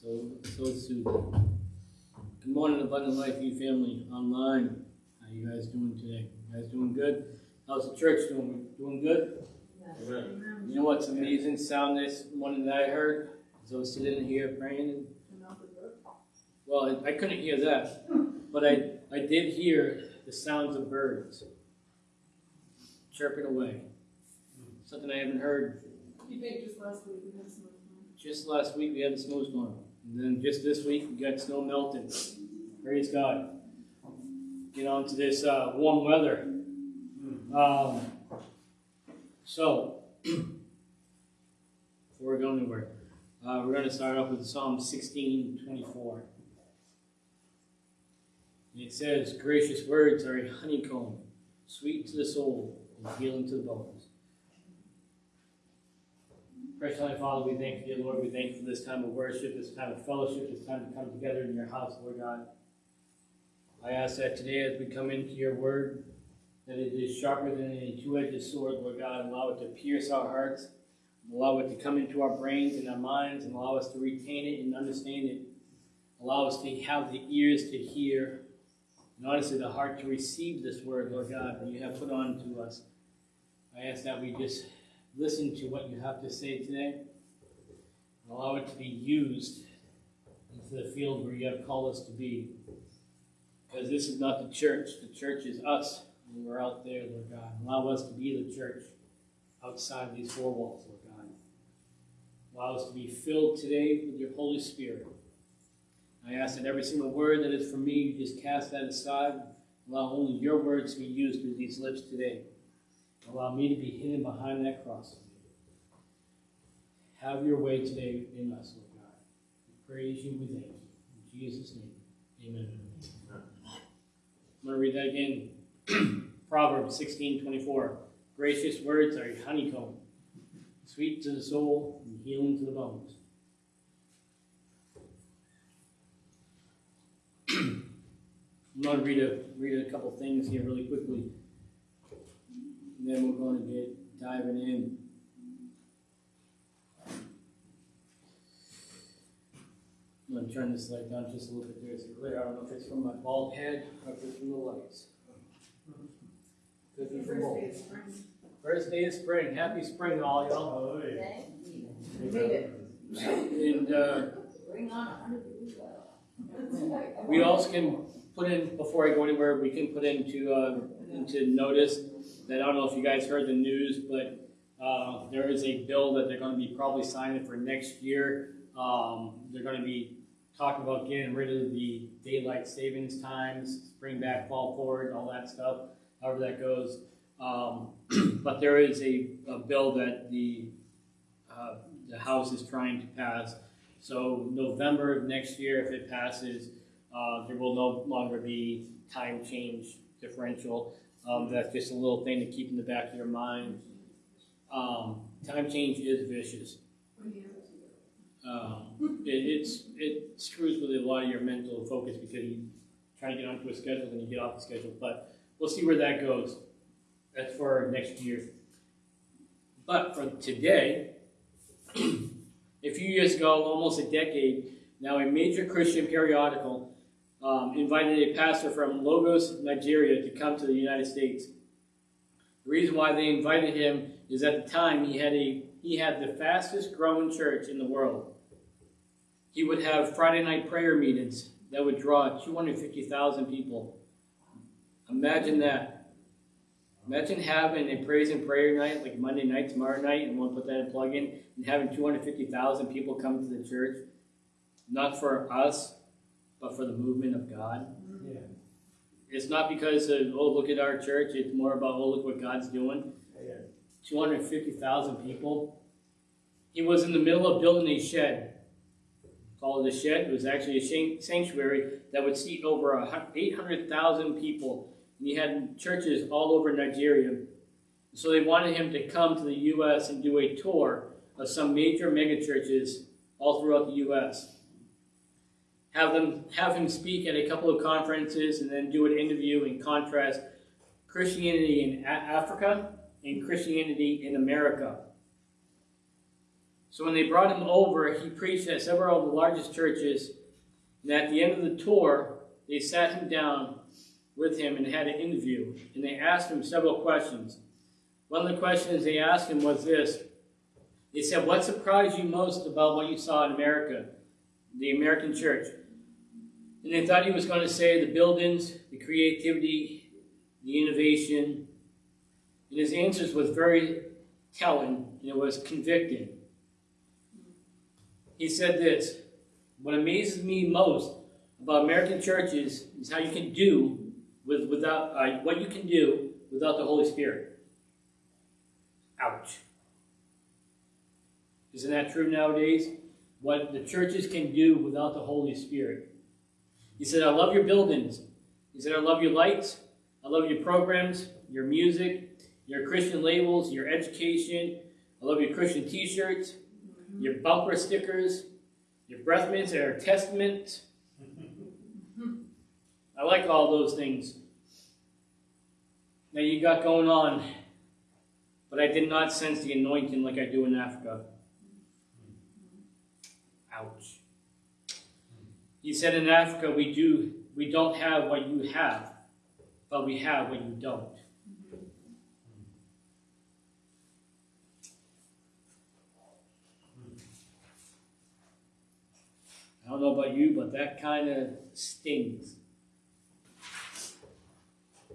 So, so soothing. Good morning, Abundant Life You family online. How you guys doing today? You guys doing good? How's the church doing? Doing good? Yes. You know what's amazing sound this morning that I heard? As I was sitting here praying. And, well, I, I couldn't hear that, but I, I did hear the sounds of birds chirping away. Something I haven't heard You think just last week we had some. just last week we had a snowstorm. And then just this week we got snow melting. Praise God. Get on to this uh, warm weather. Um, so, before we go anywhere, uh, we're going to start off with Psalm 16 24. And it says, Gracious words are a honeycomb, sweet to the soul, and healing to the bones. Precious Heavenly Father, we thank you, Lord. We thank you for this time of worship, this time of fellowship, this time to come together in your house, Lord God. I ask that today as we come into your word, that it is sharper than any two-edged sword, Lord God. Allow it to pierce our hearts, allow it to come into our brains and our minds, and allow us to retain it and understand it. Allow us to have the ears to hear, and honestly the heart to receive this word, Lord God, that you have put on to us. I ask that we just listen to what you have to say today and allow it to be used into the field where you have called us to be. Because this is not the church, the church is us when we're out there, Lord God. Allow us to be the church outside these four walls, Lord God. Allow us to be filled today with your Holy Spirit. I ask that every single word that is from me, you just cast that aside. Allow only your words to be used through these lips today. Allow me to be hidden behind that cross. Have your way today in us, Lord God. We praise you, we thank you. In Jesus' name, amen. I'm going to read that again. Proverbs 16 24. Gracious words are honeycomb, sweet to the soul and healing to the bones. I'm going to read a, read a couple things here really quickly. And then we're going to get diving in. I'm going to turn this light down just a little bit there so it's clear. I don't know if it's from my bald head or if it's from the lights. Could be from both. First day of spring. First day of spring. Happy spring, all y'all. Thank you. We made it. And uh, Bring on hundred degrees we also can put in, before I go anywhere, we can put into, uh, into notice that I don't know if you guys heard the news, but uh, there is a bill that they're going to be probably signing for next year. Um, they're going to be talking about getting rid of the daylight savings times, bring back fall forward, all that stuff, however that goes. Um, but there is a, a bill that the uh, the House is trying to pass. So November of next year, if it passes, uh, there will no longer be time change differential. Um, that's just a little thing to keep in the back of your mind. Um, time change is vicious. Um, it, it's it screws with a lot of your mental focus because you try to get onto a schedule and you get off the schedule. But we'll see where that goes. That's for next year. But for today, a few years ago, almost a decade, now a major Christian periodical um, invited a pastor from Lagos, Nigeria, to come to the United States. The reason why they invited him is at the time he had a he had the fastest growing church in the world. He would have Friday night prayer meetings that would draw 250,000 people. Imagine that. Imagine having a praise and prayer night like Monday night, tomorrow night, and we'll put that in plug in, and having 250,000 people come to the church. Not for us, but for the movement of God. Yeah. It's not because of, oh, look at our church. It's more about, oh, look what God's doing. Yeah. 250,000 people. He was in the middle of building a shed. Called a shed. It was actually a sanctuary that would seat over 800,000 people. And he had churches all over Nigeria. So they wanted him to come to the U.S. and do a tour of some major megachurches all throughout the U.S. Have them have him speak at a couple of conferences and then do an interview and contrast Christianity in Africa and Christianity in America. So when they brought him over, he preached at several of the largest churches. And at the end of the tour, they sat him down with him and had an interview. And they asked him several questions. One of the questions they asked him was this They said, What surprised you most about what you saw in America, the American church? And they thought he was going to say the buildings, the creativity, the innovation. And his answers was very telling and it was convicting. He said this What amazes me most about American churches is how you can do with without uh, what you can do without the Holy Spirit. Ouch. Isn't that true nowadays? What the churches can do without the Holy Spirit. He said, I love your buildings. He said, I love your lights. I love your programs, your music, your Christian labels, your education. I love your Christian t shirts, mm-hmm. your bumper stickers, your breath mints and our testament. I like all those things that you got going on, but I did not sense the anointing like I do in Africa. Ouch. He said in Africa we do we don't have what you have, but we have what you don't. I don't know about you, but that kind of stings.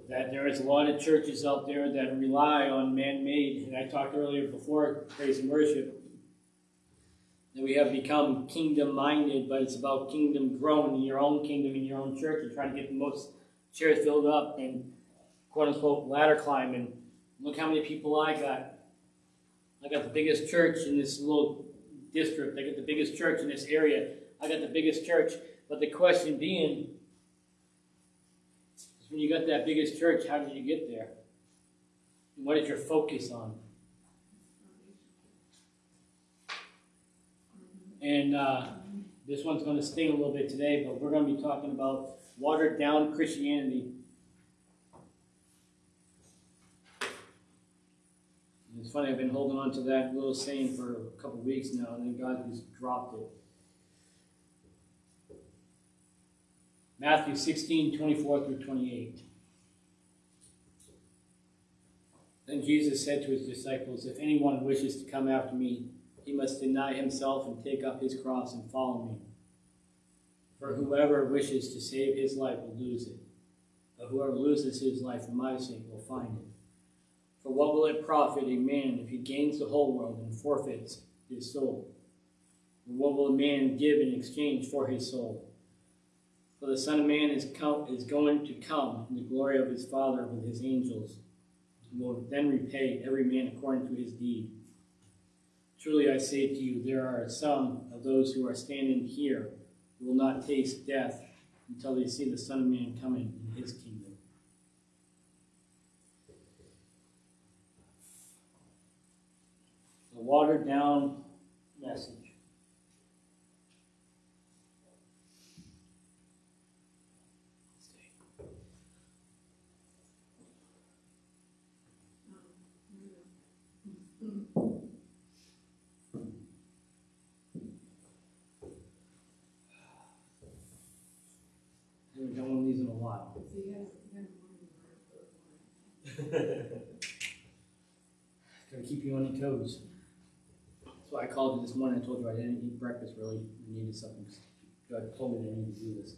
That there is a lot of churches out there that rely on man-made, and I talked earlier before praise and worship, that we have become kingdom-minded, but it's about kingdom growing in your own kingdom, in your own church, and trying to get the most chairs filled up and quote-unquote ladder climbing. Look how many people I got. I got the biggest church in this little district. I got the biggest church in this area. I got the biggest church. But the question being, is when you got that biggest church, how did you get there? And what is your focus on? And uh, this one's going to sting a little bit today, but we're going to be talking about watered down Christianity. And it's funny, I've been holding on to that little saying for a couple weeks now, and then God just dropped it. Matthew 16, 24 through 28. Then Jesus said to his disciples, If anyone wishes to come after me, he must deny himself and take up his cross and follow me. For whoever wishes to save his life will lose it, but whoever loses his life for my sake will find it. For what will it profit a man if he gains the whole world and forfeits his soul? And what will a man give in exchange for his soul? For the Son of Man is, come, is going to come in the glory of his Father with his angels, and will then repay every man according to his deed. Truly I say to you, there are some of those who are standing here who will not taste death until they see the Son of Man coming in his kingdom. The watered down message. Haven't of these in a while. So you guys, you guys wanted to Gotta keep you on your toes. That's why I called you this morning. I told you I didn't eat breakfast really. I needed something. God told me I needed to do this.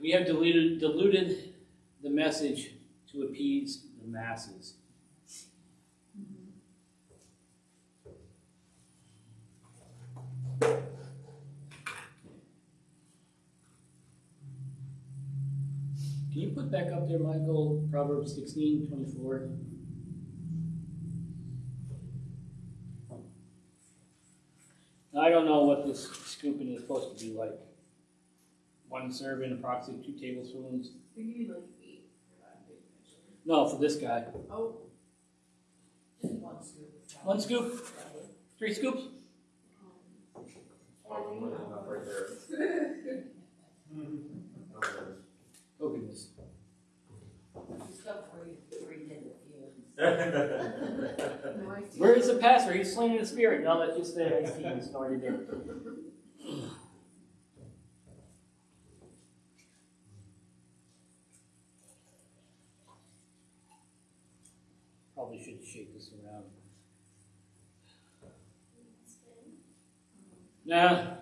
We have diluted, diluted the message to appease the masses. Put back up there, Michael, Proverbs sixteen twenty-four? I don't know what this scooping is supposed to be like. One serving, approximately two tablespoons. We need like eight for that. No, for this guy. Oh, Just one scoop. One scoop, three scoops? Oh goodness. Just go for you, where you did a few and No, I see. Where is the pastor? He's slinging the spirit. No, that's just the AC he's already there. Probably should shake this around. Nah.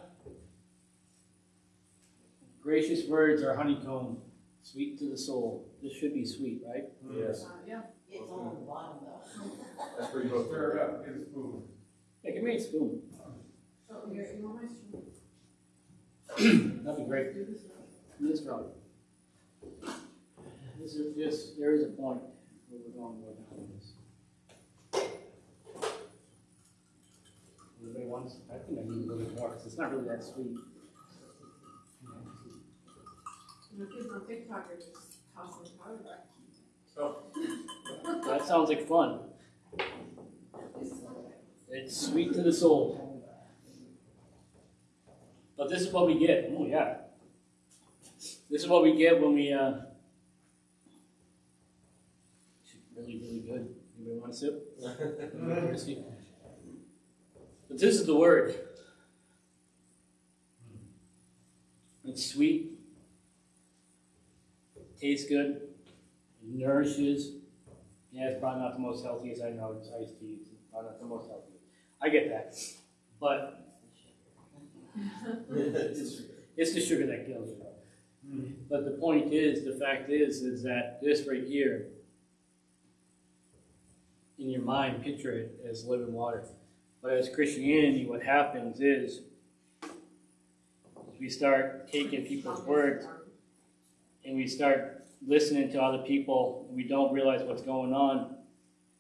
Gracious words are honeycomb, sweet to the soul. This should be sweet, right? Yes, Uh, yeah. It's on the bottom though. that's pretty close. Stir it up, get a spoon. Yeah, give me a spoon. Oh, here, you want my spoon? That'd be great. Do this now. This road. This is, this, there is a point where we're going to go down this. Anybody wants, I think I need a little bit more, because it's not really that sweet. The kids on TikTok are just tossing powder That sounds like fun. This is okay. It's sweet to the soul. But this is what we get. Oh, yeah. This is what we get when we, uh, really, really good. Anybody want a sip? But this is the word. It's sweet, tastes good, nourishes. Yeah, it's probably not the most healthiest I know. It's iced tea. It's probably not the most healthy. I get that. But it's, it's the sugar that kills you. But the point is, the fact is, is that this right here, in your mind, picture it as living water. But as Christianity, what happens is, we start taking people's words and we start listening to other people we don't realize what's going on.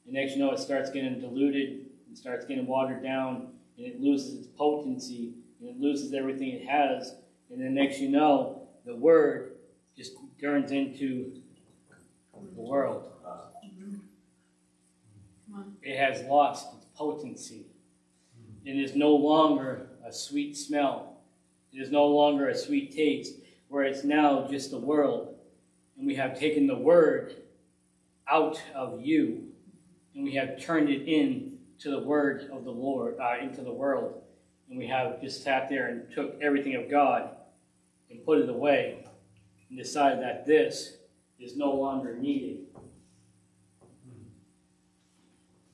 And next you know it starts getting diluted, it starts getting watered down, and it loses its potency, and it loses everything it has. And then next you know, the word just turns into the world. It has lost its potency. And It is no longer a sweet smell. It is no longer a sweet taste, where it's now just the world. And we have taken the word out of you, and we have turned it in to the word of the Lord, uh, into the world. And we have just sat there and took everything of God and put it away and decided that this is no longer needed.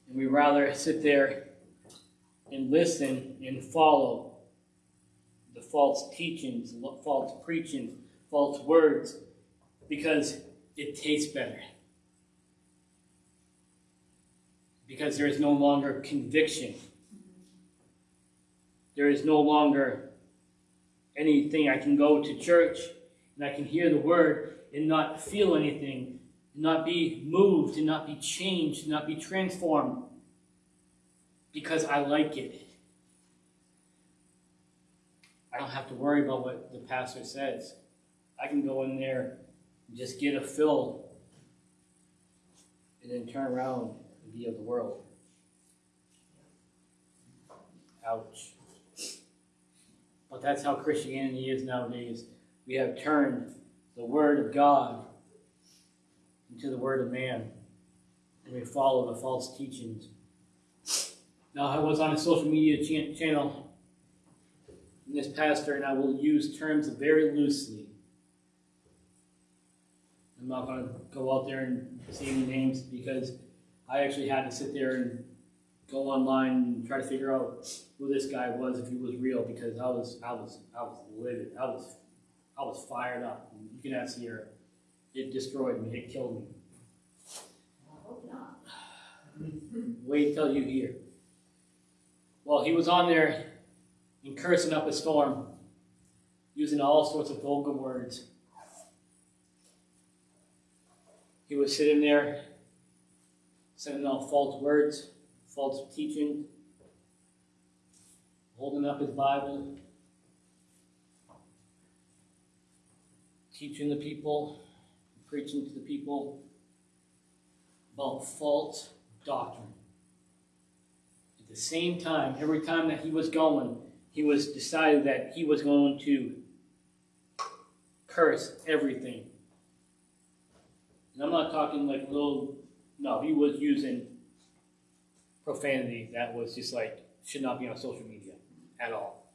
And we rather sit there and listen and follow the false teachings, false preaching, false words, because it tastes better. Because there is no longer conviction. There is no longer anything. I can go to church and I can hear the word and not feel anything, and not be moved, and not be changed, and not be transformed because I like it. I don't have to worry about what the pastor says. I can go in there just get a fill and then turn around and be of the world. Ouch. But that's how Christianity is nowadays. We have turned the Word of God into the Word of man, and we follow the false teachings. Now, I was on a social media cha- channel, and this pastor and I will use terms very loosely. I'm not going to go out there and say any names because I actually had to sit there and go online and try to figure out who this guy was if he was real because I was I was I was livid. I was I was fired up. You can ask Sierra. It destroyed me. It killed me. I hope not. Wait until you hear. Well, he was on there and cursing up a storm, using all sorts of vulgar words. He was sitting there sending out false words, false teaching, holding up his Bible, teaching the people, preaching to the people about false doctrine. At the same time, every time that he was going, he was decided that he was going to curse everything. And I'm not talking like little No, he was using profanity that was just like should not be on social media at all.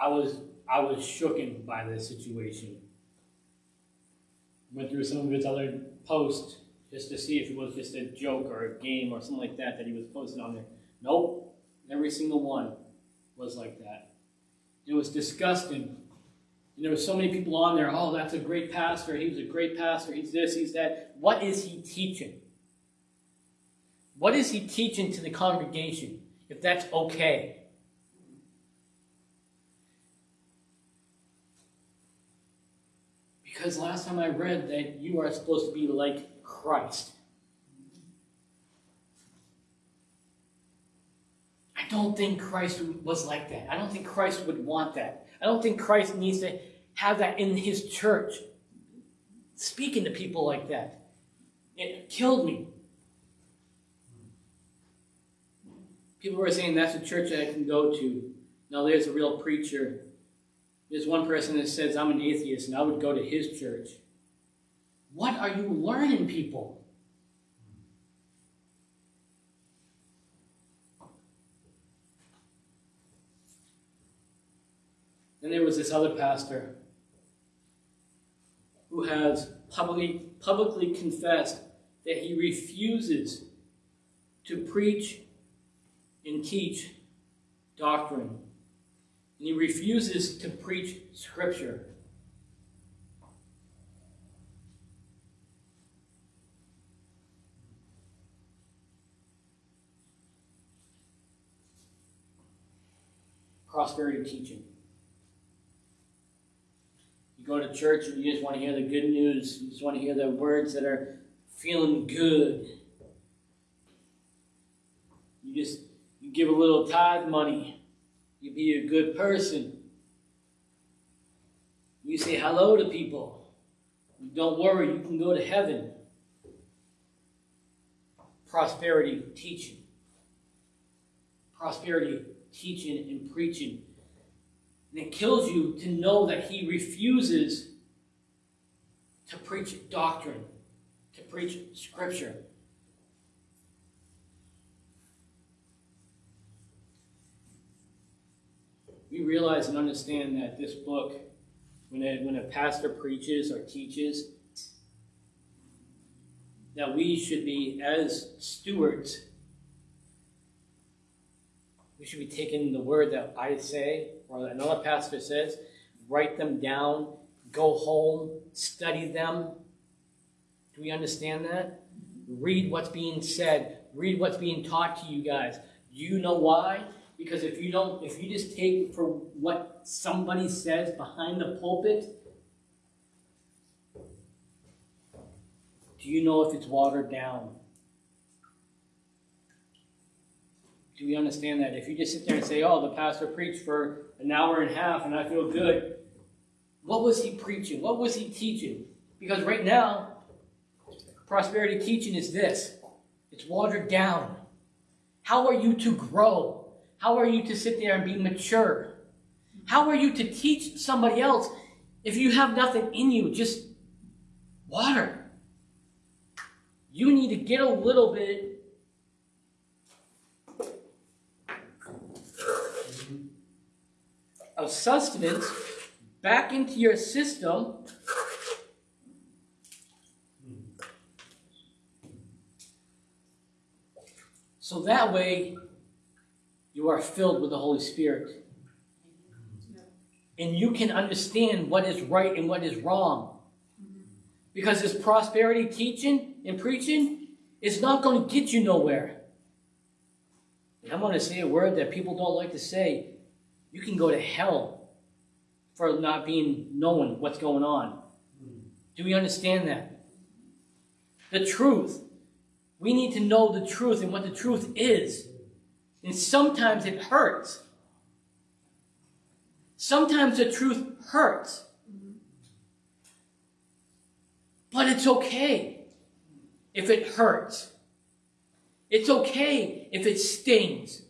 I was I was shooken by this situation. Went through some of his other posts just to see if it was just a joke or a game or something like that that he was posting on there. Nope, every single one was like that. It was disgusting. And there were so many people on there. Oh, that's a great pastor. He was a great pastor. He's this, he's that. What is he teaching? What is he teaching to the congregation? If that's okay. Because last time I read that you are supposed to be like Christ. I don't think Christ was like that. I don't think Christ would want that. I don't think Christ needs to have that in his church. Speaking to people like that. It killed me. People were saying that's a church that I can go to. Now there's a real preacher. There's one person that says I'm an atheist and I would go to his church. What are you learning, people? Then there was this other pastor who has publicly, publicly confessed that he refuses to preach and teach doctrine. And he refuses to preach scripture. Prosperity teaching. You go to church and you just want to hear the good news. You just want to hear the words that are feeling good. You just you give a little tithe money. You be a good person. You say hello to people. Don't worry, you can go to heaven. Prosperity teaching. Prosperity teaching and preaching. And it kills you to know that he refuses to preach doctrine, to preach scripture. We realize and understand that this book, when a, when a pastor preaches or teaches, that we should be, as stewards, we should be taking the word that I say or another pastor says, write them down, go home, study them. Do we understand that? Read what's being said, read what's being taught to you guys. Do you know why? Because if you don't, if you just take for what somebody says behind the pulpit, do you know if it's watered down? Do we understand that? If you just sit there and say, oh, the pastor preached for an hour and a half and I feel good, what was he preaching? What was he teaching? Because right now, prosperity teaching is this it's watered down. How are you to grow? How are you to sit there and be mature? How are you to teach somebody else if you have nothing in you? Just water. You need to get a little bit of sustenance back into your system so that way you are filled with the Holy Spirit. And you can understand what is right and what is wrong. Because this prosperity teaching and preaching is not going to get you nowhere. And I'm going to say a word that people don't like to say you can go to hell for not being knowing what's going on. Do we understand that? The truth. We need to know the truth and what the truth is. And sometimes it hurts. Sometimes the truth hurts. But it's okay if it hurts. It's okay if it stings.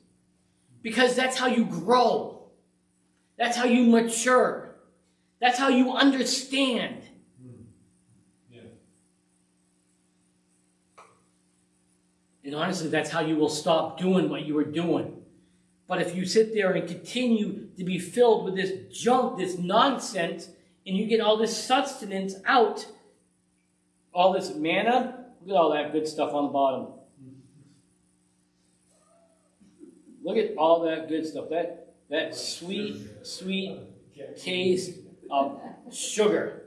Because that's how you grow. That's how you mature. That's how you understand. Hmm. Yeah. And honestly, that's how you will stop doing what you were doing. But if you sit there and continue to be filled with this junk, this nonsense, and you get all this sustenance out, all this manna, look at all that good stuff on the bottom. Hmm. Look at all that good stuff. That that sweet, sweet taste of sugar.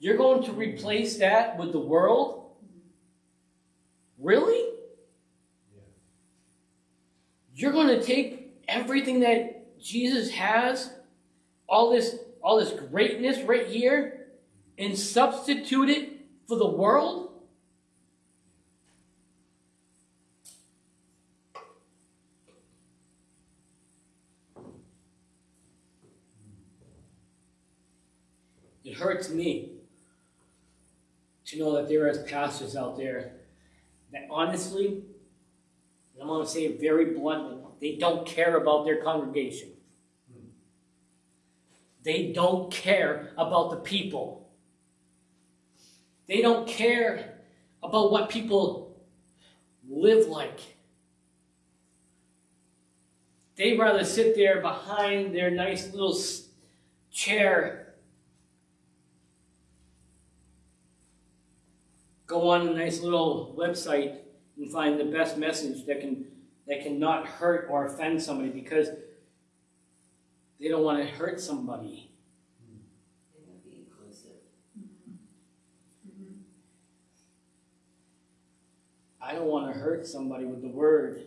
You're going to replace that with the world? Really? You're going to take everything that Jesus has, all this all this greatness right here and substitute it for the world? It hurts me to know that there is pastors out there that honestly, I'm going to say it very bluntly, they don't care about their congregation. They don't care about the people. They don't care about what people live like. They'd rather sit there behind their nice little chair, go on a nice little website and find the best message that can that cannot hurt or offend somebody because they don't want to hurt somebody. They want to be inclusive. I don't want to hurt somebody with the word.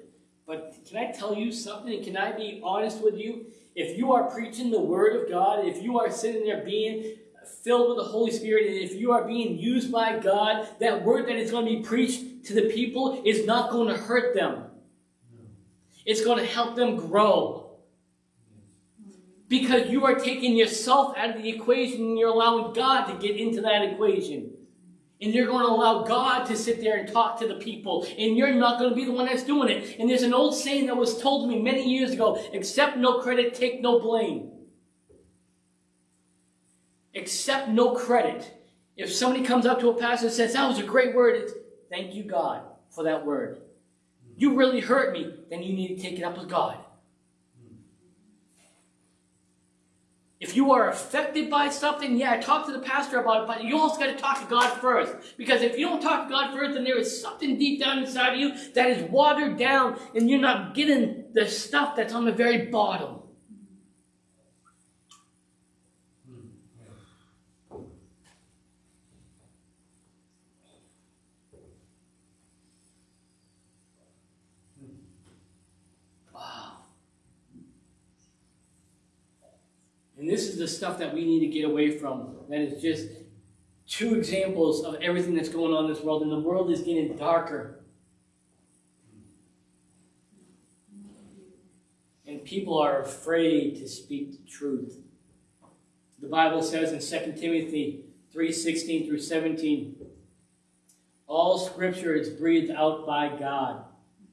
But can I tell you something? Can I be honest with you? If you are preaching the word of God, if you are sitting there being filled with the Holy Spirit, and if you are being used by God, that word that is going to be preached to the people is not going to hurt them. It's going to help them grow. Because you are taking yourself out of the equation and you're allowing God to get into that equation. And you're going to allow God to sit there and talk to the people. And you're not going to be the one that's doing it. And there's an old saying that was told to me many years ago accept no credit, take no blame. Accept no credit. If somebody comes up to a pastor and says, That was a great word, thank you, God, for that word. You really hurt me, then you need to take it up with God. If you are affected by something, yeah, talk to the pastor about it, but you also got to talk to God first. Because if you don't talk to God first, then there is something deep down inside of you that is watered down, and you're not getting the stuff that's on the very bottom. Wow. And this is the stuff that we need to get away from. That is just two examples of everything that's going on in this world, and the world is getting darker. And people are afraid to speak the truth. The Bible says in 2 Timothy 3:16 through 17, all scripture is breathed out by God.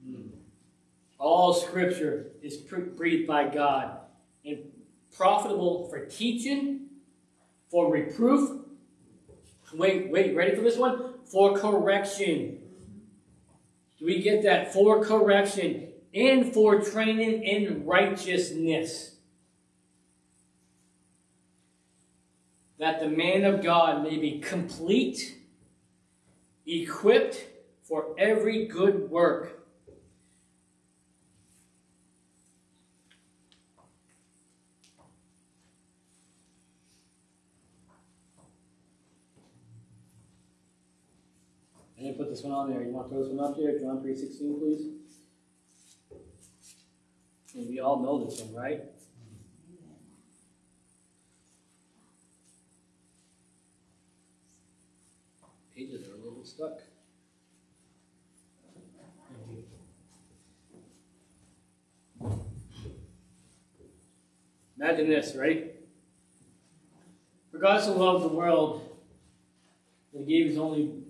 Hmm. All scripture is breathed by God profitable for teaching, for reproof. Wait, wait, ready for this one? For correction. Do we get that? For correction and for training in righteousness. That the man of God may be complete, equipped for every good work. I didn't put this one on there. You want to throw this one up there? John 3.16, please. And we all know this one, right? Pages are a little stuck. Imagine this, right? For God so loved the world that he gave his only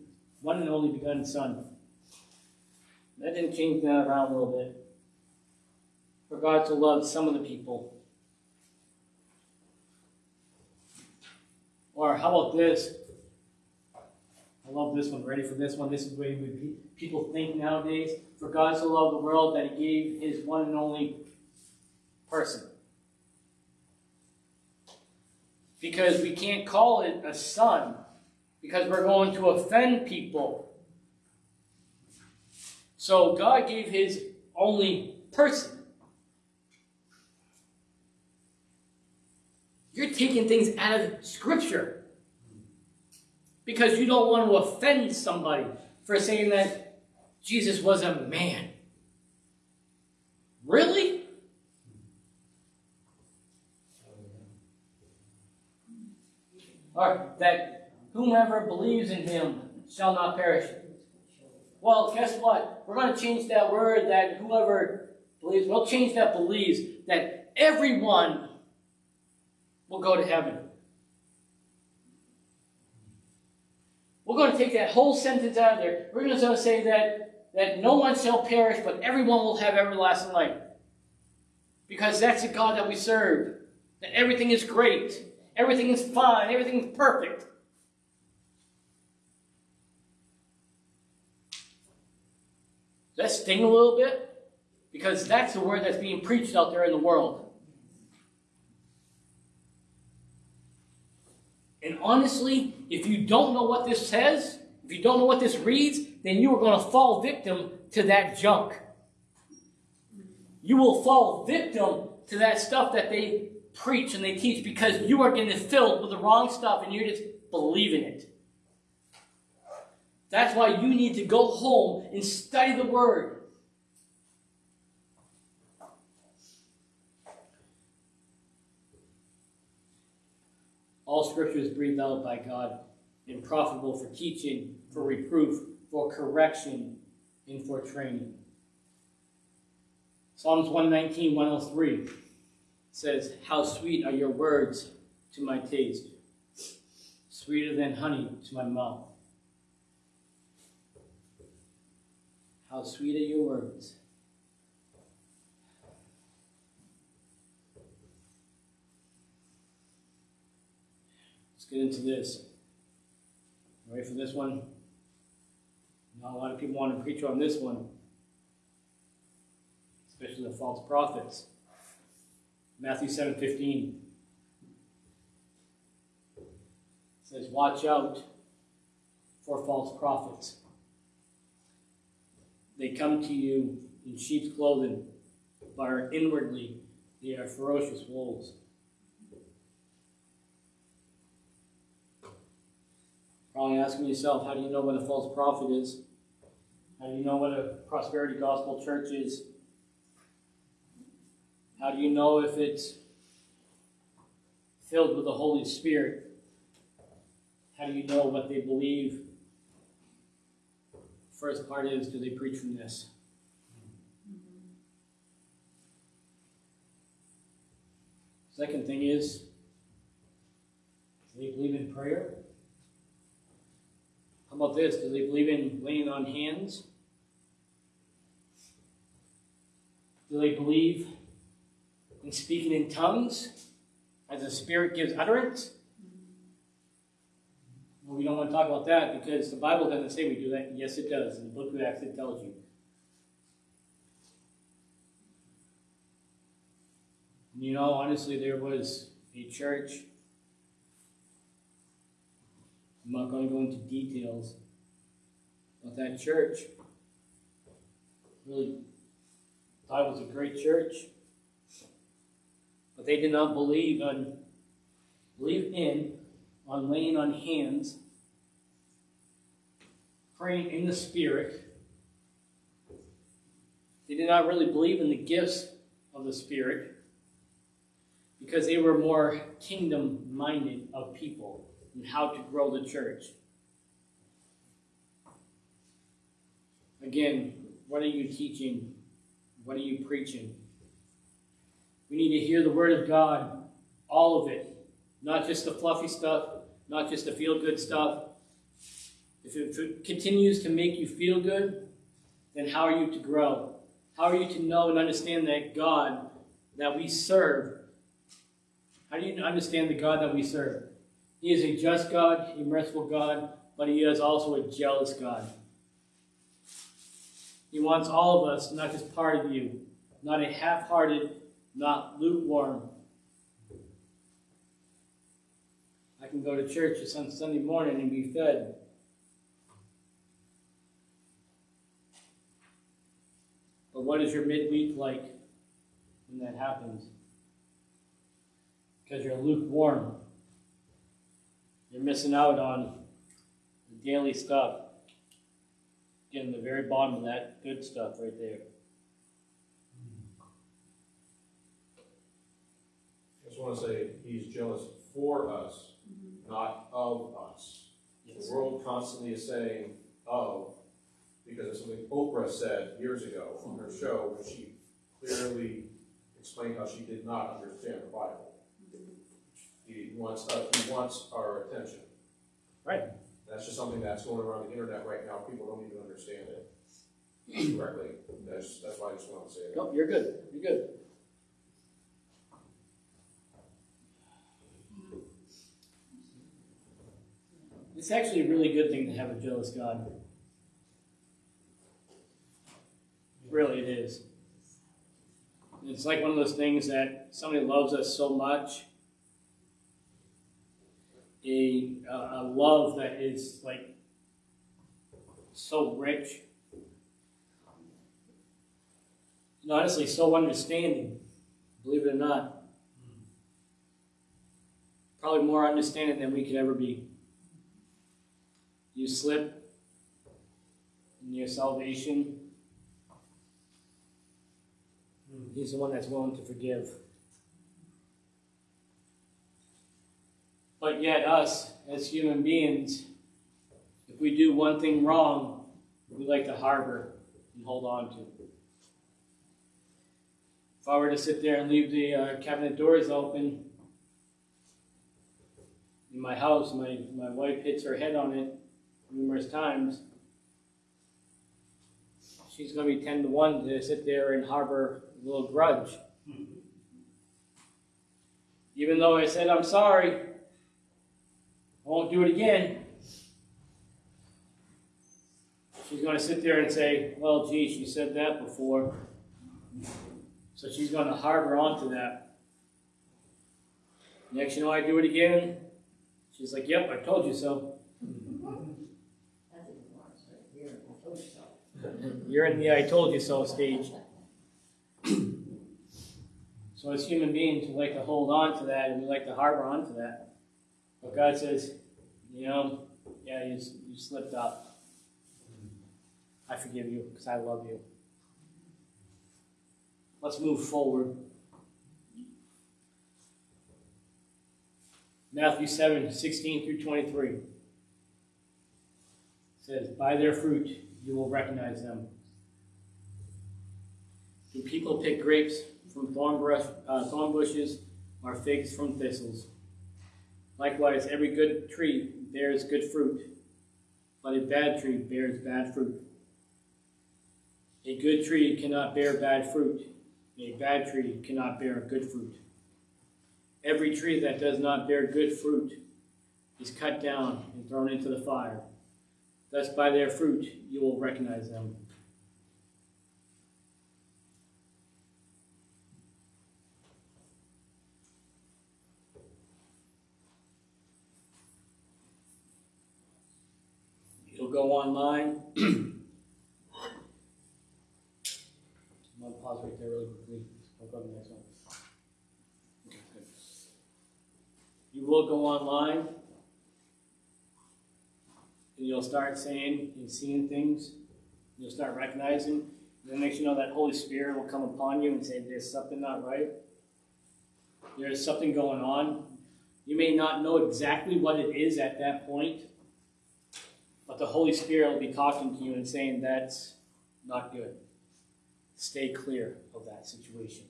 one and only begotten Son. That didn't change that around a little bit. For God to love some of the people. Or how about this? I love this one. Ready for this one? This is the way we, pe- people think nowadays. For God so loved the world that he gave his one and only person. Because we can't call it a son, because we're going to offend people. So God gave his only person. You're taking things out of Scripture because you don't want to offend somebody for saying that Jesus was a man. Really? Or that whomever believes in him shall not perish. Well, guess what? We're going to change that word that whoever believes, we'll change that believes that everyone will go to heaven. We're going to take that whole sentence out of there. We're going to say that, that no one shall perish, but everyone will have everlasting life. Because that's the God that we serve. That everything is great. Everything is fine. Everything is perfect. Does that sting a little bit? Because that's the word that's being preached out there in the world. And honestly, if you don't know what this says, if you don't know what this reads, then you are going to fall victim to that junk. You will fall victim to that stuff that they preach and they teach because you are getting filled with the wrong stuff and you're just believing it. That's why you need to go home and study the Word. All scripture is breathed out by God and profitable for teaching, for reproof, for correction, and for training. Psalms 119, 103 says, How sweet are your words to my taste, sweeter than honey to my mouth. How sweet are your words. Let's get into this. Ready for this one? Not a lot of people want to preach on this one, especially the false prophets. Matthew 7 15 says, Watch out for false prophets. They come to you in sheep's clothing, but are inwardly they are ferocious wolves. Probably asking yourself, how do you know what a false prophet is? How do you know what a prosperity gospel church is? How do you know if it's filled with the Holy Spirit? How do you know what they believe? First part is, do they preach from this? Second thing is, do they believe in prayer? How about this? Do they believe in laying on hands? Do they believe in speaking in tongues as the Spirit gives utterance? Well, we don't want to talk about that because the Bible doesn't say we do that. Yes, it does. In the book of Acts, it tells you. You know, honestly, there was a church. I'm not going to go into details, but that church really thought it was a great church, but they did not believe on believe in on laying on hands, praying in the Spirit. They did not really believe in the gifts of the Spirit because they were more kingdom minded of people and how to grow the church. Again, what are you teaching? What are you preaching? We need to hear the Word of God, all of it, not just the fluffy stuff, not just the feel good stuff. If it, continues to make you feel good, then how are you to grow? How are you to know and understand that God that we serve? How do you understand the God that we serve? He is a just God, a merciful God, but He is also a jealous God. He wants all of us, not just part of you, not a half hearted, not lukewarm. Can go to church on Sunday morning and be fed. But what is your midweek like when that happens? Because you're lukewarm. You're missing out on the daily stuff. Getting the very bottom of that good stuff right there. I just wanna say, he's jealous for us, not of us. Yes. The world constantly is saying of, because of something Oprah said years ago on her show, where she clearly explained how she did not understand the Bible. He wants, uh, he wants our attention. Right. That's just something that's going around the internet right now, people don't even understand it correctly, that's, that's why I just wanted to say that. Nope, you're good. You're good. It's actually a really good thing to have a jealous God. Really, it is. It's like one of those things that somebody loves us so much. A, a a love that is like so rich and honestly so understanding, believe it or not. Probably more understanding than we could ever be. You slip in your salvation, He's the one that's willing to forgive. But yet, us as human beings, if we do one thing wrong, we like to harbor and hold on to. If I were to sit there and leave the uh, cabinet doors open in my house, my, my wife hits her head on it numerous times. She's going to be 10 to 1 to sit there and harbor a little grudge. Mm-hmm. Even though I said, I'm sorry, I won't do it again. She's going to sit there and say, Well, gee, she said that before. So she's going to harbor onto that. Next, you know, I do it again. She's like, "Yep, I told you so." That's even worse, right here, I told you so. You're in the "I told you so" stage. so, as human beings, we like to hold on to that, and we like to harbor onto that. But God says, "You know, yeah, you, you slipped up. I forgive you because I love you." Let's move forward. Matthew 7, 16 through 23 says, By their fruit you will recognize them. Do people pick grapes from thorn, brush, uh, thorn bushes or figs from thistles? Likewise, every good tree bears good fruit, but a bad tree bears bad fruit. A good tree cannot bear bad fruit, and a bad tree cannot bear good fruit. Every tree that does not bear good fruit is cut down and thrown into the fire. Thus, by their fruit, you will recognize them. You'll go online. I'm going to pause right there really quickly. I'll go to the next one. You will go online and you'll start saying and seeing things. You'll start recognizing. And then next you know that Holy Spirit will come upon you and say, There's something not right. There's something going on. You may not know exactly what it is at that point, the Holy Spirit will be talking to you and saying, That's not good. Stay clear of that situation.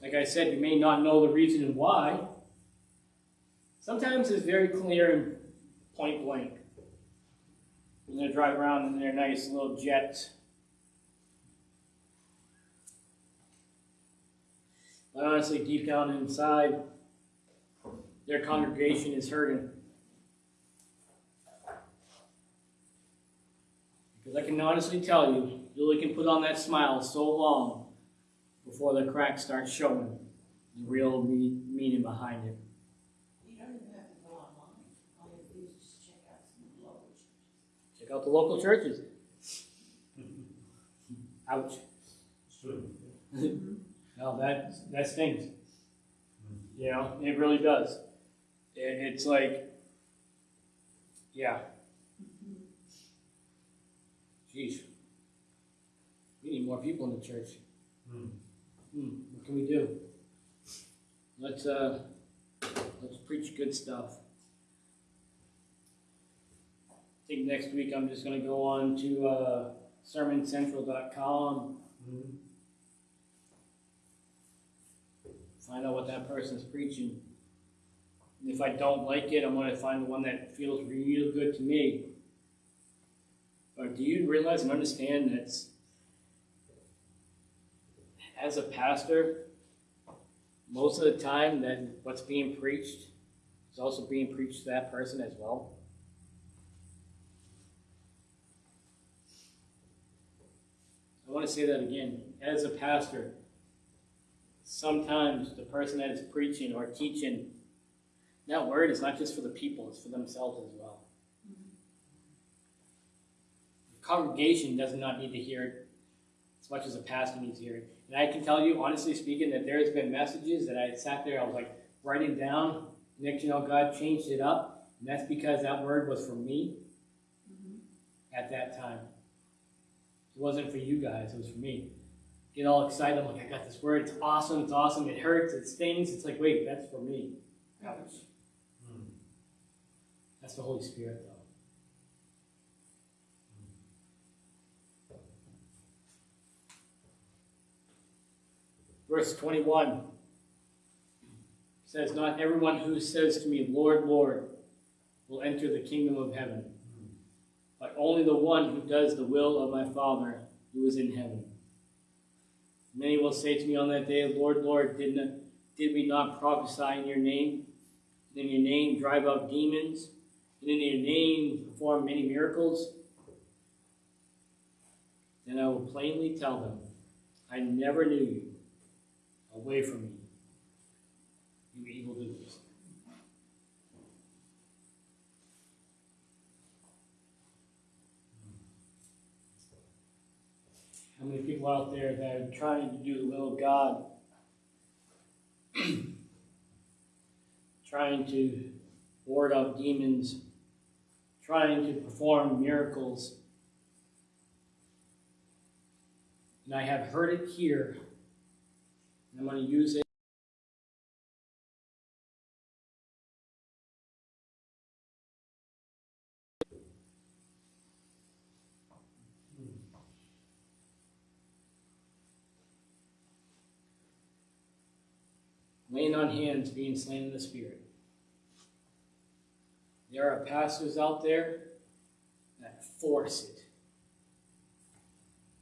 Like I said, you may not know the reason and why. Sometimes it's very clear and point blank. When they drive around in their nice little jets. But honestly, deep down inside, their congregation is hurting. Because I can honestly tell you, you only can put on that smile so long before the cracks start showing the real me- meaning behind it. You don't even have to go online, all you have to do is just check out some local churches. Check out the local churches. Ouch. No, that that stings. Hmm. You know, it really does. It, it's like, yeah. Jeez. We need more people in the church. Hmm. Hmm, what can we do? Let's uh, let's preach good stuff. I think next week I'm just gonna go on to uh, sermoncentral.com, Hmm. find out what that person's preaching. And if I don't like it, I'm gonna find the one that feels real good to me. But do you realize and understand that as a pastor, most of the time that what's being preached is also being preached to that person as well? I want to say that again. As a pastor, sometimes the person that is preaching or teaching, that word is not just for the people, it's for themselves as well. Congregation does not need to hear it as much as a pastor needs to hear it. And I can tell you, honestly speaking, that there's been messages that I sat there, I was like writing down. Next, you know, God changed it up. And that's because that word was for me at that time. It wasn't for you guys, it was for me. Get all excited, I'm like, I got this word, it's awesome, it's awesome, it hurts, it stings. It's like, wait, that's for me. Ouch. Hmm. That's the Holy Spirit, though. Verse 21 says, Not everyone who says to me, Lord, Lord, will enter the kingdom of heaven, but only the one who does the will of my Father who is in heaven. Many will say to me on that day, Lord, Lord, did, not, did we not prophesy in your name? And in your name drive out demons? And in your name perform many miracles? Then I will plainly tell them, I never knew you. Away from me, you evildoers. How many people out there that are trying to do the will of God, trying to ward off demons, trying to perform miracles? And I have heard it here, and I'm going to use it. laying on hands, being slain in the spirit. There are pastors out there that force it.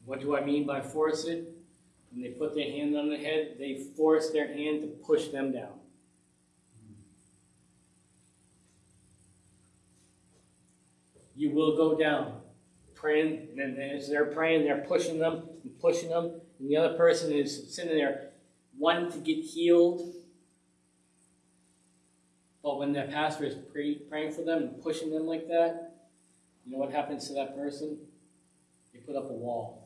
What do I mean by force it? When they put their hand on the head, they force their hand to push them down. You will go down. Praying, and then as they're praying, they're pushing them and pushing them, and the other person is sitting there wanting to get healed. But when the pastor is pray, praying for them and pushing them like that, you know what happens to that person? They put up a wall.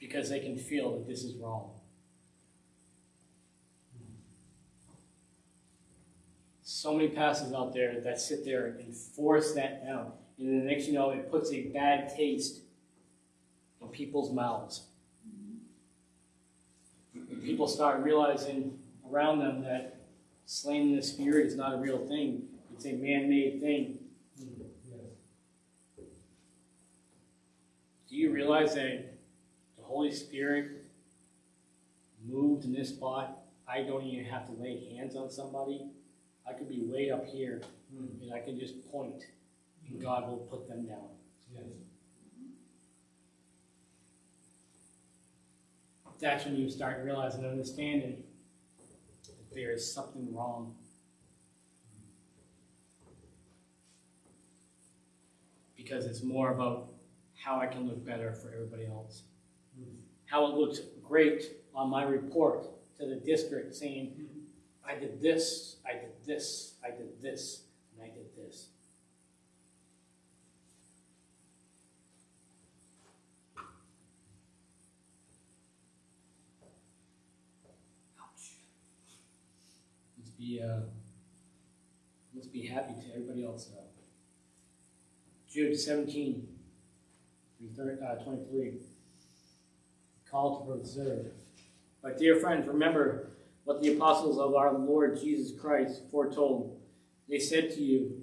Because they can feel that this is wrong. So many pastors out there that sit there and force that down. And then the next you know, it puts a bad taste in people's mouths people start realizing around them that slain in the spirit is not a real thing. It's a man-made thing. Mm, Do you realize that Holy Spirit moved in this spot? I don't even have to lay hands on somebody. I could be way up here Hmm. and I can just point and God will put them down. Yes. That's when you start realizing and understanding that there is something wrong. Because it's more about how I can look better for everybody else. How it looks great on my report to the district saying, I did this, I did this, I did this, and I did this. Ouch. Let's be, uh, let's be happy to everybody else though. Jude seventeen, through thir- uh, twenty-three. Call to preserve. But dear friends, remember what the apostles of our Lord Jesus Christ foretold. They said to you,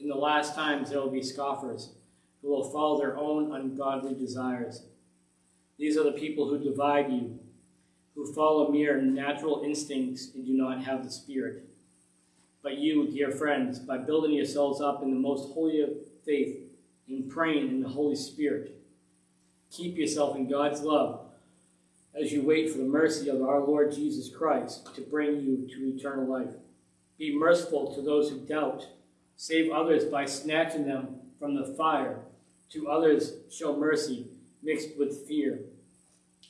In the last times there will be scoffers who will follow their own ungodly desires. These are the people who divide you, who follow mere natural instincts and do not have the Spirit. But you, dear friends, by building yourselves up in the most holy of faith and praying in the Holy Spirit, keep yourself in God's love as you wait for the mercy of our Lord Jesus Christ to bring you to eternal life. Be merciful to those who doubt. Save others by snatching them from the fire. To others, show mercy mixed with fear,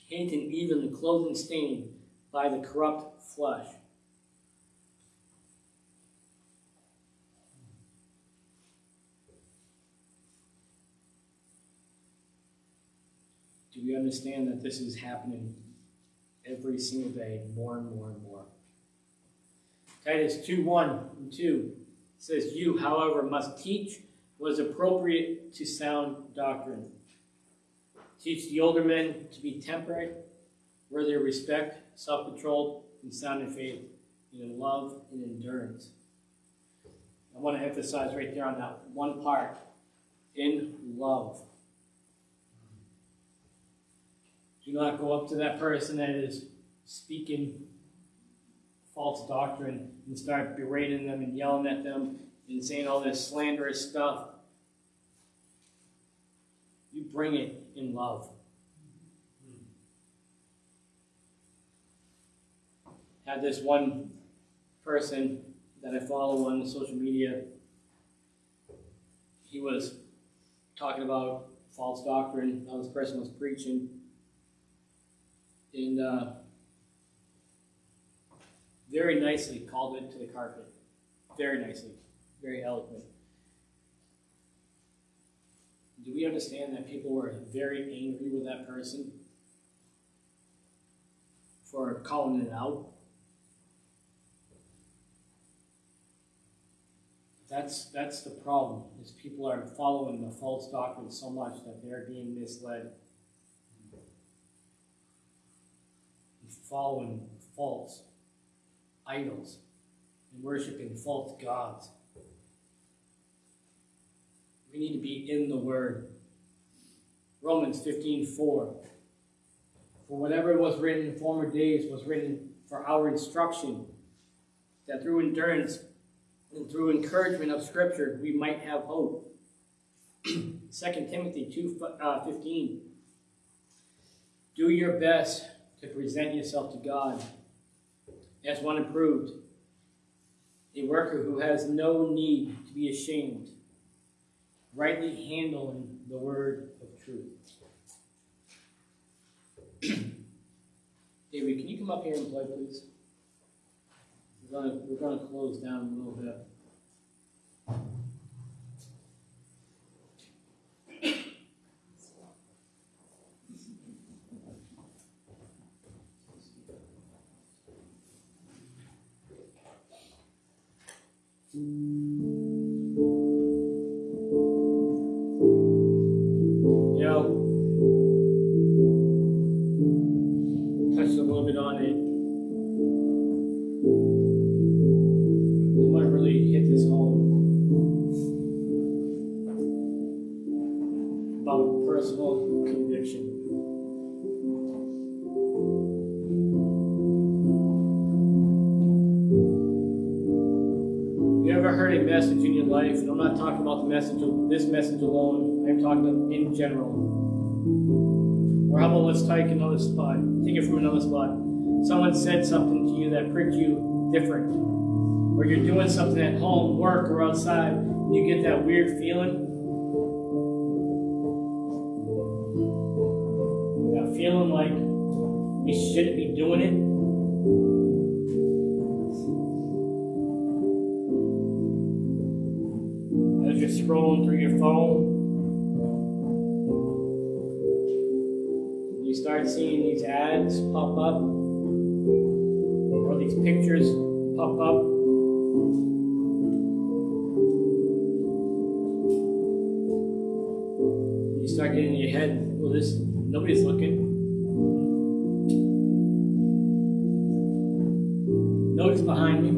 hating even the clothing stained by the corrupt flesh. Do we understand that this is happening every single day, more and more and more? Titus 2 1 and 2 says, You, however, must teach what is appropriate to sound doctrine. Teach the older men to be temperate, worthy of respect, self controlled, and sound in faith, and in love and endurance. I want to emphasize right there on that one part in love. Do not go up to that person that is speaking false doctrine and start berating them and yelling at them and saying all this slanderous stuff. You bring it in love. Had this one person that I follow on social media, he was talking about false doctrine, how this person was preaching. And uh, very nicely called it to the carpet. Very nicely. Very eloquent. Do we understand that people were very angry with that person for calling it out? That's that's the problem. Is people are following the false doctrine so much that they're being misled. Following false idols and worshiping false gods. We need to be in the Word. Romans 15 4. For whatever was written in former days was written for our instruction, that through endurance and through encouragement of Scripture we might have hope. 2 Timothy 2 uh, 15. Do your best to present yourself to God as one approved, a worker who has no need to be ashamed, rightly handling the word of truth. David, can you come up here and play, please? We're gonna, we're gonna close down a little bit. You ever heard a message in your life, and I'm not talking about the message of this message alone, I'm talking in general. Or how about let's take another spot, take it from another spot. Someone said something to you that pricked you different. Or you're doing something at home, work, or outside, and you get that weird feeling. That feeling like we shouldn't be doing it. Ads pop up, or these pictures pop up. You start getting in your head, well, this nobody's looking. Nobody's behind me.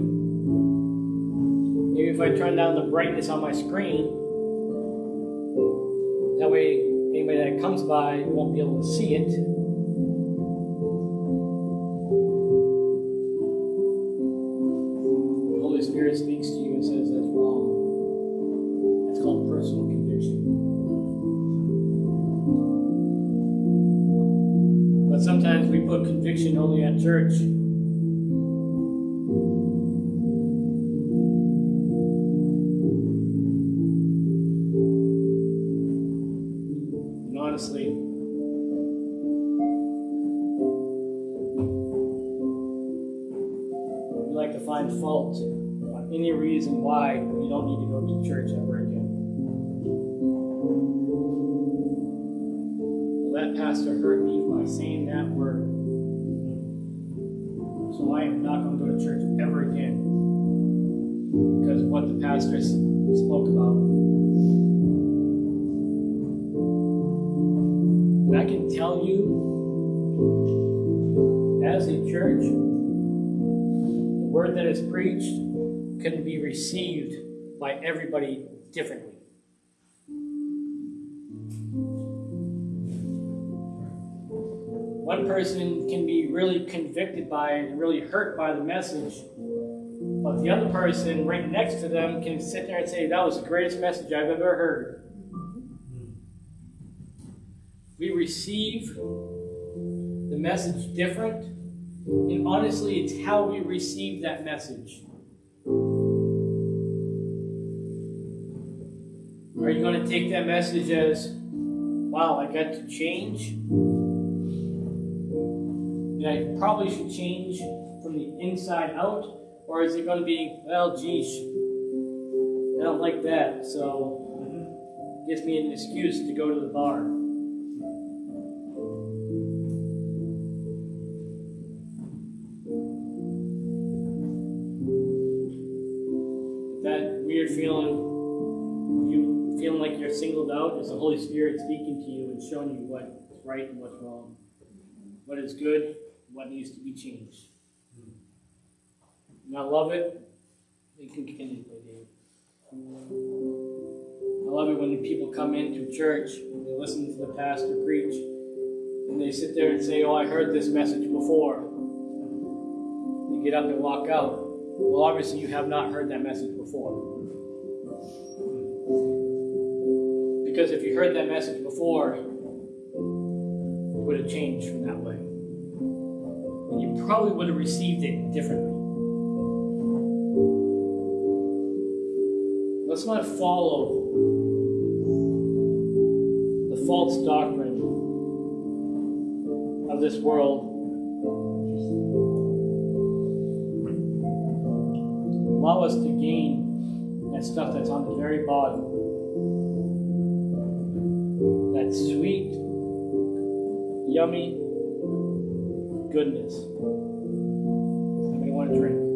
Maybe if I turn down the brightness on my screen, that way anybody that comes by won't be able to see it. Spoke about. And I can tell you, as a church, the word that is preached can be received by everybody differently. One person can be really convicted by and really hurt by the message, but the other person right next to them can sit there and say, That was the greatest message I've ever heard. We receive the message different, and honestly, it's how we receive that message. Are you going to take that message as, wow, I got to change? And I probably should change from the inside out? Or is it going to be, well, geez, I don't like that, so gives me an excuse to go to the bar? that weird feeling, you feeling like you're singled out, is the Holy Spirit speaking to you and showing you what's right and what's wrong, what is good, what needs to be changed. And I love it. You can continue, Dave. I love it when the people come into church and they listen to the pastor preach and they sit there and say, Oh, I heard this message before. They get up and walk out. Well, obviously, you have not heard that message before. Because if you heard that message before, it would have changed from that way. And you probably would have received it differently. Let's not follow the false doctrine of this world allow us to gain that stuff that's on the very bottom. That sweet, yummy goodness. Somebody want a drink?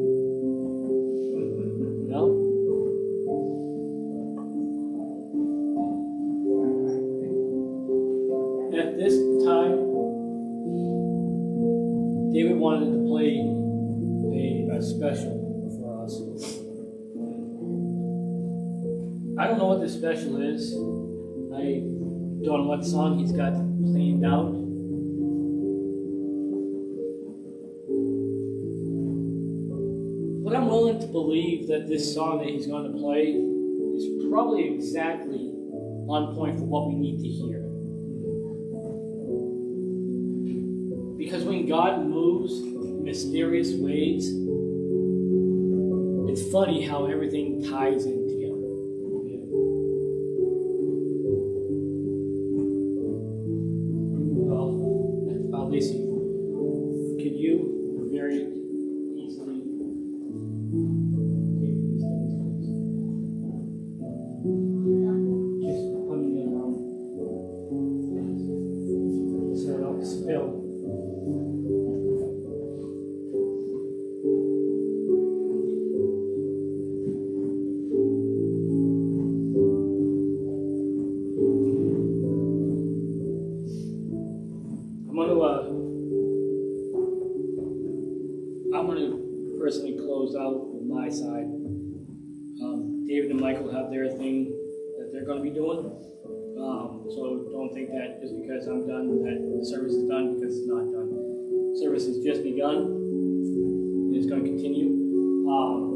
This song that he's going to play is probably exactly on point for what we need to hear. Because when God moves in mysterious ways, it's funny how everything ties in I'm gonna personally close out with my side. Um, David and Michael have their thing that they're gonna be doing. Um, so don't think that just because I'm done, that the service is done, because it's not done. Service has just begun, it's gonna continue. Um,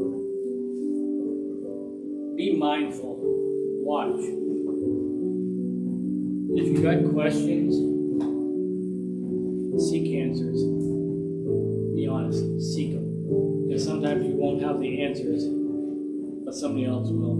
be mindful, watch. If you've got questions, seek answers. Honest, seek them. Because sometimes you won't have the answers, but somebody else will.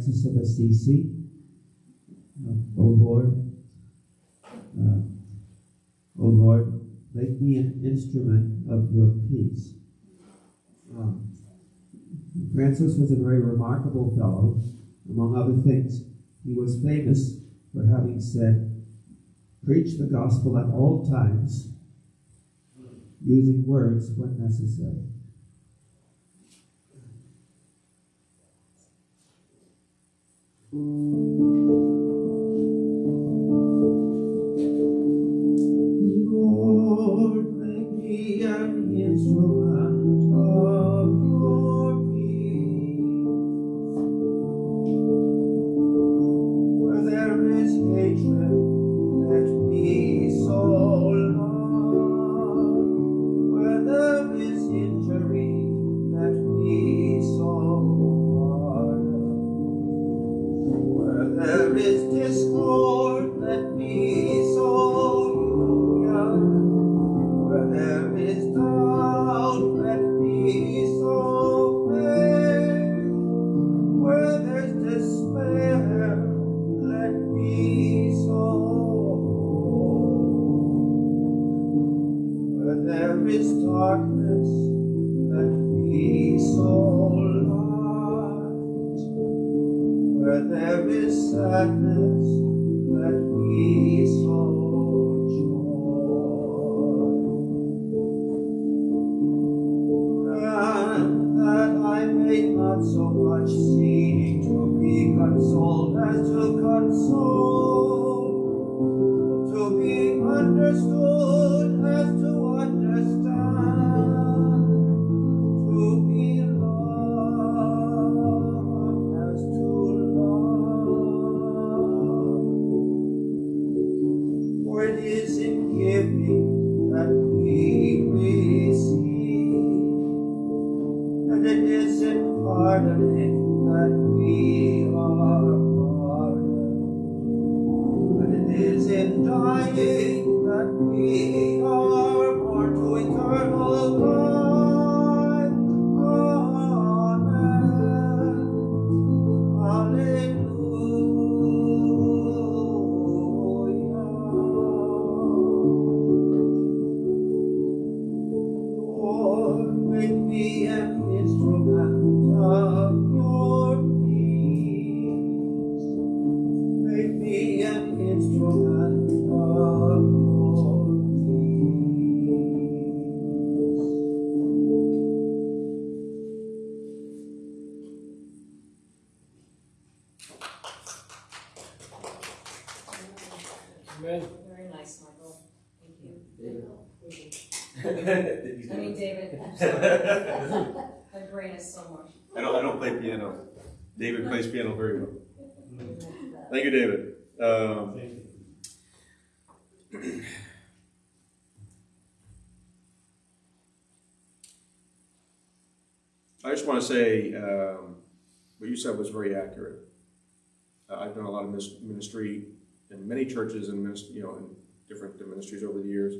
Francis of Assisi. Uh, o Lord, uh, O Lord, make me an instrument of your peace. Um, Francis was a very remarkable fellow. Among other things, he was famous for having said, Preach the gospel at all times, using words when necessary. Lord, Amen. Very nice, Michael. Thank you. David. I mean, David. My brain is so. I don't, I don't play piano. David plays piano very well. Thank you, David. Um, I just want to say um, what you said was very accurate. Uh, I've done a lot of ministry in many churches and minis- you know in different ministries over the years.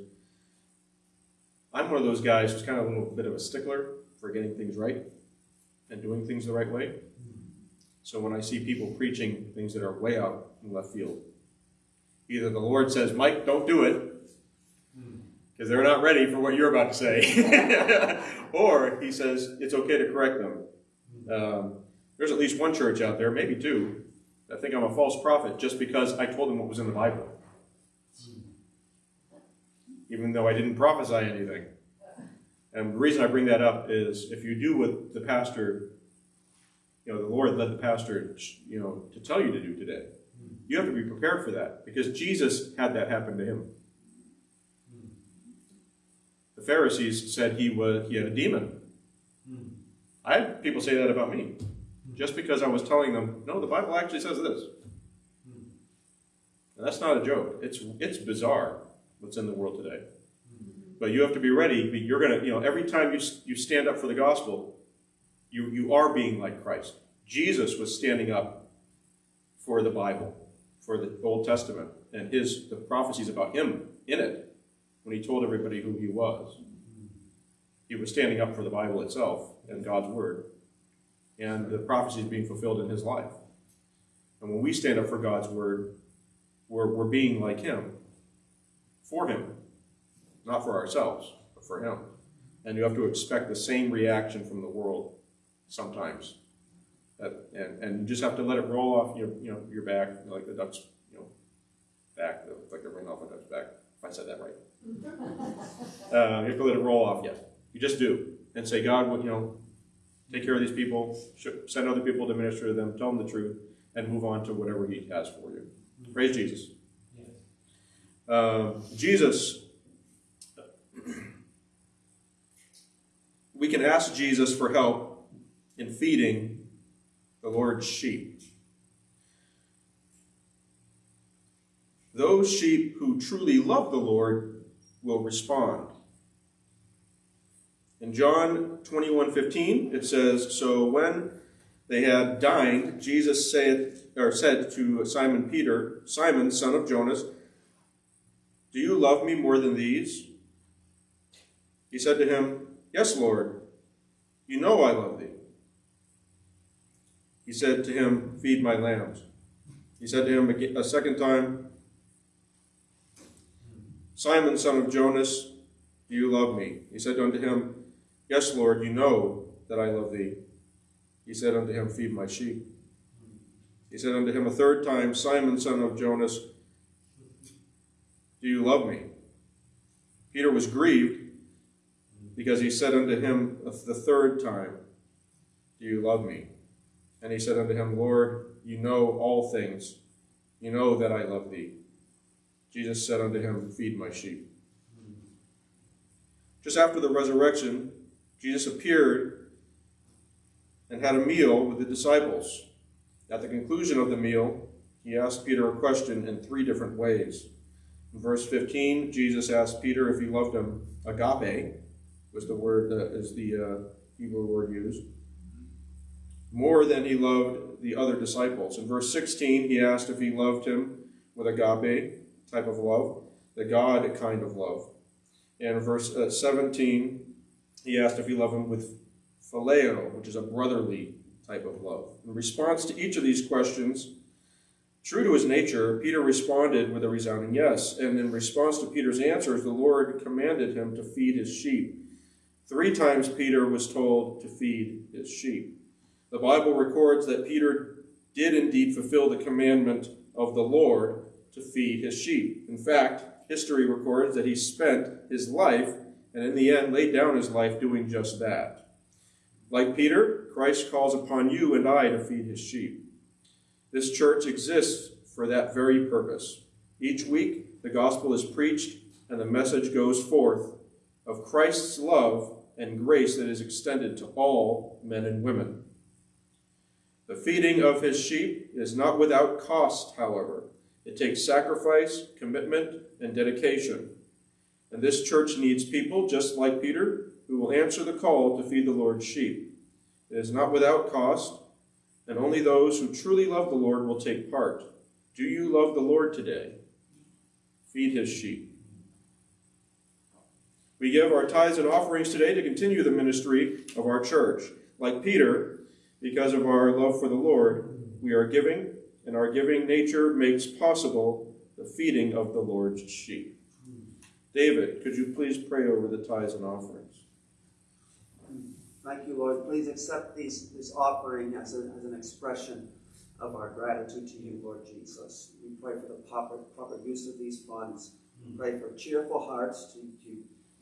I'm one of those guys who's kind of a little bit of a stickler for getting things right and doing things the right way. So when I see people preaching things that are way out in left field, either the Lord says, Mike, don't do it, because they're not ready for what you're about to say, or he says, it's okay to correct them. Um, there's at least one church out there, maybe two, that think I'm a false prophet just because I told them what was in the Bible. Even though I didn't prophesy anything. And the reason I bring that up is if you do what the pastor, you know, the Lord led the pastor, you know, to tell you to do today, you have to be prepared for that because Jesus had that happen to him. The Pharisees said he was he had a demon. I had people say that about me, just because I was telling them, no, the Bible actually says this. And that's not a joke. It's it's bizarre what's in the world today. But you have to be ready. You're gonna, you know, every time you you stand up for the gospel, you you are being like Christ. Jesus was standing up for the Bible, for the Old Testament, and his the prophecies about him in it when he told everybody who he was. He was standing up for the Bible itself and God's word, and the prophecies being fulfilled in his life. And when we stand up for God's word, we're, we're being like him, for him, not for ourselves, but for him. And you have to expect the same reaction from the world sometimes. That, and, and you just have to let it roll off your, you know, your back, like the duck's, you know, back, like the ring off a duck's back, if I said that right. Uh, you have to let it roll off, yes. You just do. And say, God, what, you know, take care of these people, send other people to minister to them, tell them the truth, and move on to whatever He has for you. Praise Jesus. Uh, Jesus, we can ask Jesus for help in feeding the Lord's sheep. Those sheep who truly love the Lord will respond. In John 21 15, it says, So when they had dined, Jesus said, or said to Simon Peter, Simon, son of Jonas, Do you love me more than these? He said to him, Yes, Lord, you know I love thee. He said to him, Feed my lambs. He said to him a second time, Simon, son of Jonas, do you love me? He said unto him, Yes, Lord, you know that I love thee. He said unto him, Feed my sheep. He said unto him a third time, Simon, son of Jonas, do you love me? Peter was grieved because he said unto him the third time, Do you love me? And he said unto him, Lord, you know all things. You know that I love thee. Jesus said unto him, Feed my sheep. Just after the resurrection, Jesus appeared and had a meal with the disciples. At the conclusion of the meal, he asked Peter a question in three different ways. In verse 15, Jesus asked Peter if he loved him. Agape was the word that is the uh, Hebrew word used. More than he loved the other disciples. In verse 16, he asked if he loved him with agape type of love, the God kind of love. And in verse uh, 17, he asked if he loved him with phileo, which is a brotherly type of love. In response to each of these questions, true to his nature, Peter responded with a resounding yes. And in response to Peter's answers, the Lord commanded him to feed his sheep. Three times Peter was told to feed his sheep. The Bible records that Peter did indeed fulfill the commandment of the Lord to feed his sheep. In fact, history records that he spent his life and in the end laid down his life doing just that. Like Peter, Christ calls upon you and I to feed his sheep. This church exists for that very purpose. Each week, the gospel is preached and the message goes forth of Christ's love and grace that is extended to all men and women. The feeding of his sheep is not without cost, however. It takes sacrifice, commitment, and dedication. And this church needs people, just like Peter, who will answer the call to feed the Lord's sheep. It is not without cost, and only those who truly love the Lord will take part. Do you love the Lord today? Feed his sheep. We give our tithes and offerings today to continue the ministry of our church. Like Peter, because of our love for the Lord, we are giving, and our giving nature makes possible the feeding of the Lord's sheep. David, could you please pray over the tithes and offerings? Thank you, Lord. Please accept these, this offering as, a, as an expression of our gratitude to you, Lord Jesus. We pray for the proper, proper use of these funds. We pray for cheerful hearts to, to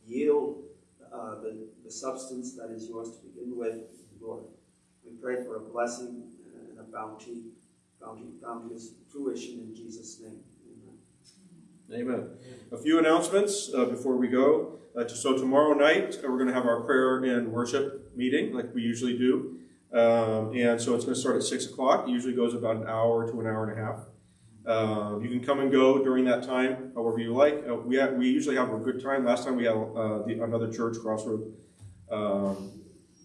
yield uh, the, the substance that is yours to begin with, Lord. We pray for a blessing and a bounty, bounty, bounteous fruition in Jesus' name. Amen. Amen. A few announcements uh, before we go. Uh, so tomorrow night uh, we're going to have our prayer and worship meeting like we usually do, um, and so it's going to start at six o'clock. It usually goes about an hour to an hour and a half. Uh, you can come and go during that time, however you like. Uh, we have, we usually have a good time. Last time we had uh, the, another church, Crossroad, um,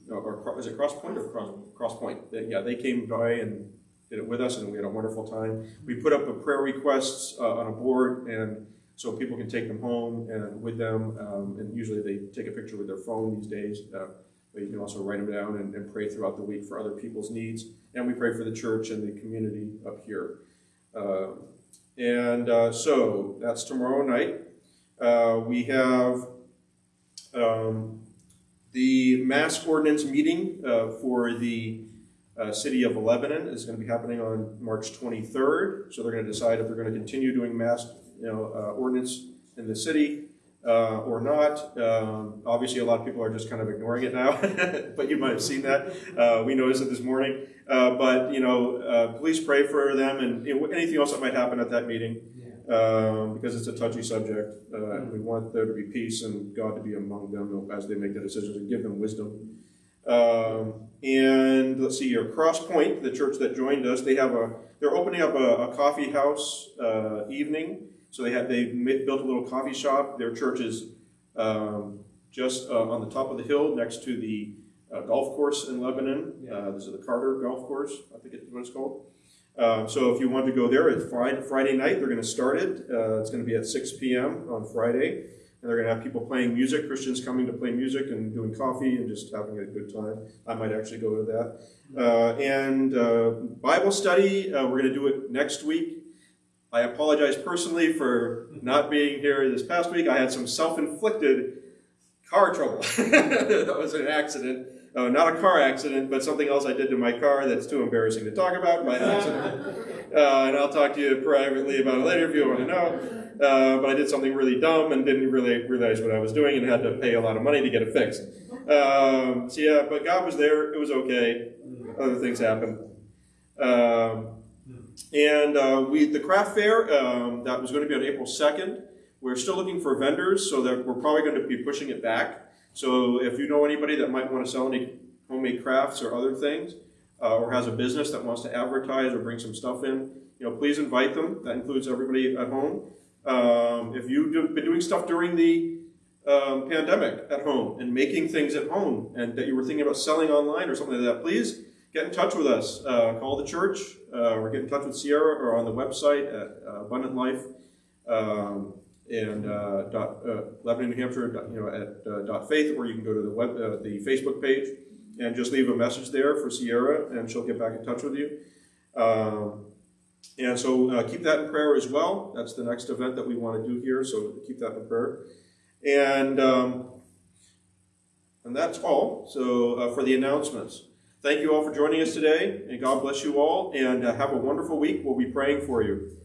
or, or is it Cross Point or Cross, Cross Point? They, yeah, they came by and did it with us, and we had a wonderful time. We put up the prayer requests uh, on a board, and so people can take them home and with them. Um, and usually they take a picture with their phone these days. Uh, but you can also write them down and, and, pray throughout the week for other people's needs. And we pray for the church and the community up here. Uh, and uh, so that's tomorrow night. Uh, we have um, the mask ordinance meeting uh, for the uh, city of Lebanon is going to be happening on March 23rd. So they're going to decide if they're going to continue doing mask you know, uh, ordinance in the city uh, or not. Um, obviously, a lot of people are just kind of ignoring it now, but you might have seen that. Uh, we noticed it this morning. Uh, but, you know, uh, please pray for them and you know, anything else that might happen at that meeting um, because it's a touchy subject. Uh, we want there to be peace and God to be among them as they make their decisions and give them wisdom. Um, and let's see here, Cross Point, the church that joined us, they have a they're opening up a, a coffee house uh, evening. So they have they built a little coffee shop. Their church is um, just uh, on the top of the hill next to the uh, golf course in Lebanon. Uh, this is the Carter Golf Course, I think it's what it's called. Um, so if you want to go there, it's Friday, night. They're going to start it. Uh, it's going to be at 6 p.m. on Friday. And they're going to have people playing music, Christians coming to play music and doing coffee and just having a good time. I might actually go to that. Uh, and uh, Bible study, uh, we're going to do it next week. I apologize personally for not being here this past week. I had some self-inflicted car trouble. that was an accident. Uh, not a car accident, but something else I did to my car that's too embarrassing to talk about by accident. Uh, and I'll talk to you privately about it later if you want to know. Uh, but I did something really dumb and didn't really realize what I was doing and had to pay a lot of money to get it fixed. Um, so yeah, but God was there. It was okay. Other things happened. Um, and uh, we, the craft fair, um, that was going to be on April 2nd. We're still looking for vendors, so that we're probably going to be pushing it back. So if you know anybody that might want to sell any homemade crafts or other things, uh, or has a business that wants to advertise or bring some stuff in, you know, please invite them. That includes everybody at home. Um, if you've been doing stuff during the um, pandemic at home and making things at home and that you were thinking about selling online or something like that, please get in touch with us. Uh, call the church uh, or get in touch with Sierra or on the website at uh, Abundant Life um, and uh, dot, uh, Lebanon, New Hampshire, dot, you know, at uh, dot faith, or you can go to the web, the Facebook page and just leave a message there for Sierra, and she'll get back in touch with you. Um, and so keep that in prayer as well. That's the next event that we want to do here, so keep that in prayer. And um, and that's all. So for the announcements. Thank you all for joining us today, and God bless you all, and uh, have a wonderful week. We'll be praying for you.